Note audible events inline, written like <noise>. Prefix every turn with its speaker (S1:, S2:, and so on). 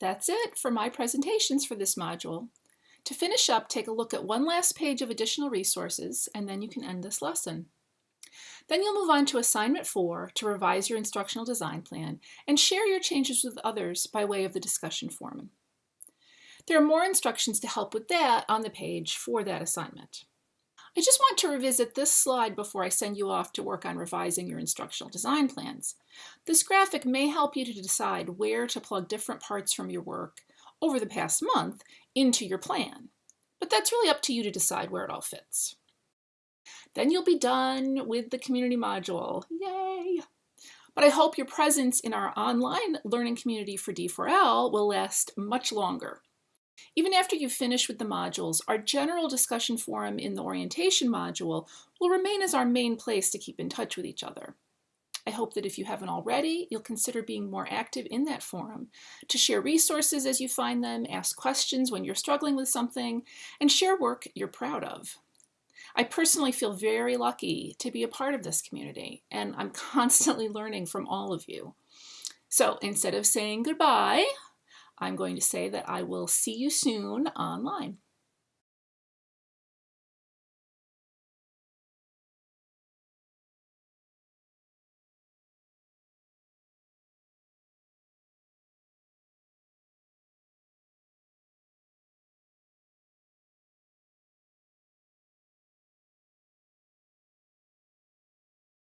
S1: That's it for my presentations for this module. To finish up, take a look at one last page of additional resources, and then you can end this lesson. Then you'll move on to assignment four to revise your instructional design plan and share your changes with others by way of the discussion forum. There are more instructions to help with that on the page for that assignment. I just want to revisit this slide before I send you off to work on revising your instructional design plans. This graphic may help you to decide where to plug different parts from your work over the past month into your plan, but that's really up to you to decide where it all fits. Then you'll be done with the community module. Yay! But I hope your presence in our online learning community for D4L will last much longer. Even after you've finished with the modules, our general discussion forum in the orientation module will remain as our main place to keep in touch with each other. I hope that if you haven't already, you'll consider being more active in that forum to share resources as you find them, ask questions when you're struggling with something, and share work you're proud of. I personally feel very lucky to be a part of this community, and I'm <laughs> constantly learning from all of you. So instead of saying goodbye, I'm going to say that I will see you soon online.